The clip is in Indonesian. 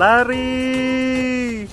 Lari.